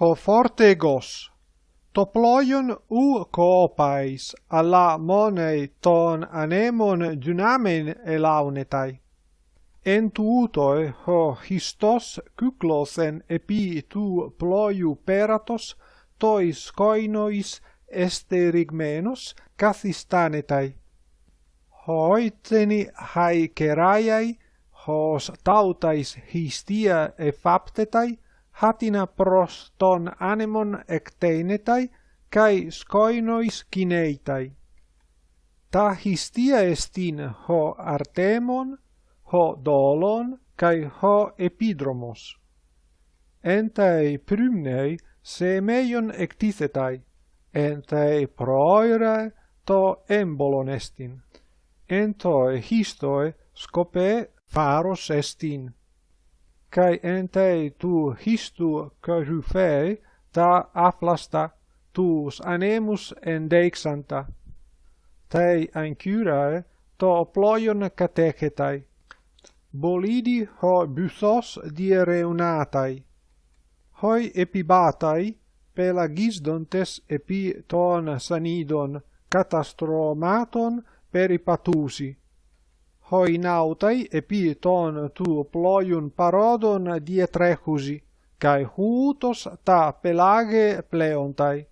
ho fortegos to ploion u coopais alla monei ton anemon dynamen elaunetai en tuutoe ho histos kyklosen epi tu ploiu peratos tois koinois esterigmenos kathistanetai hoiteni haikerai hos tautais histia faptetai hatina proston anemon ecteinetai, cae scoinois cineitai. Ta histia estin ho artemon, ho dolon, cae ho epidromos. Entae prymnei semeion ectithetai, entae proirae to embolon estin, entoe histoe scope pharos estin kai ente tu histu cajuphei ta aflasta tus anemus endexanta Tei ancurae to ploion catechetai. Bolidi ho busos diereunatai. Hoi epibatai, pelagisdontes epi ton sanidon, catastromaton peripatusi hoi nautai epi ton tu ploiun parodon dietrechusi, cae hutos ta pelage pleontai.